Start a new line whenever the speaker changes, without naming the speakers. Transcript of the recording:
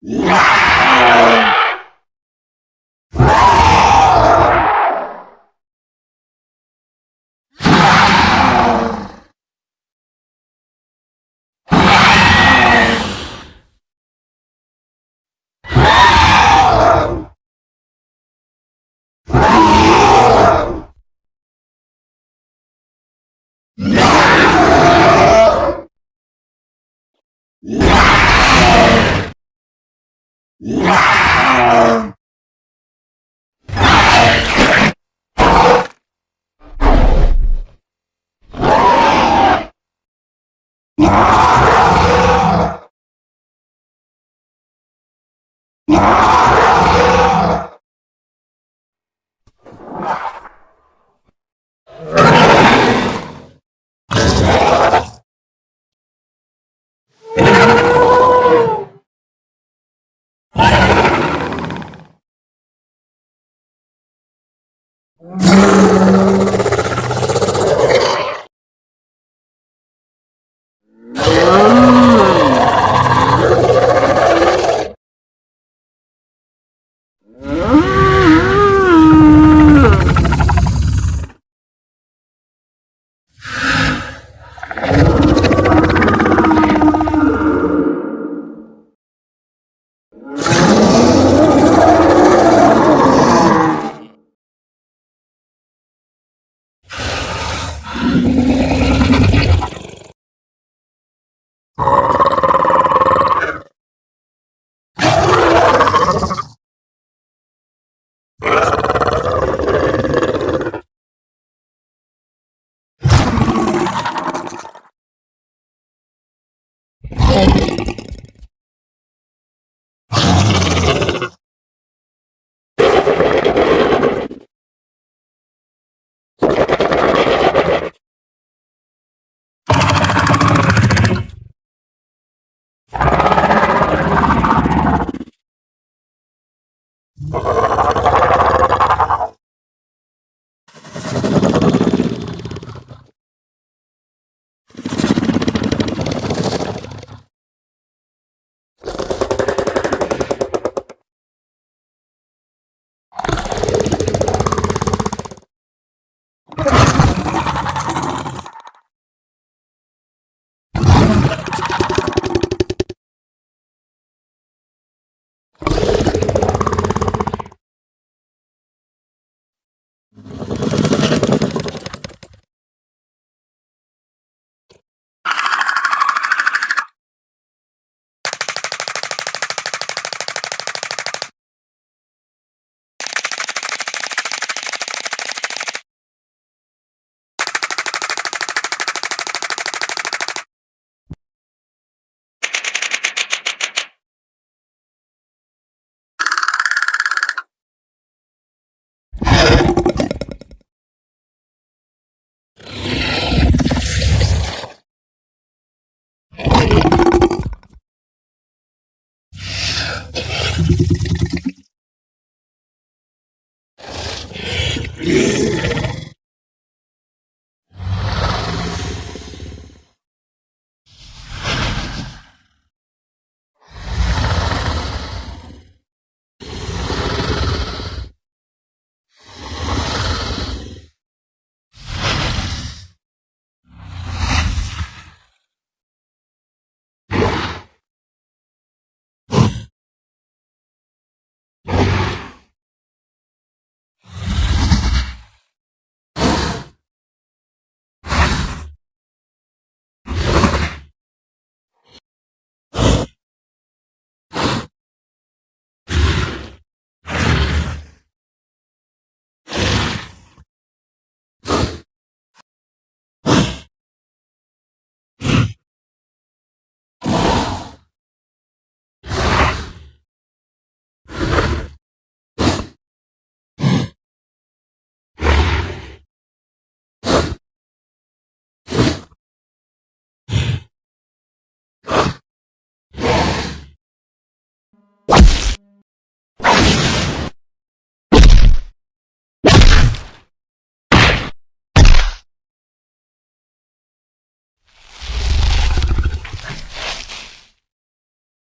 Yeah! Ah! Hello. Yeah.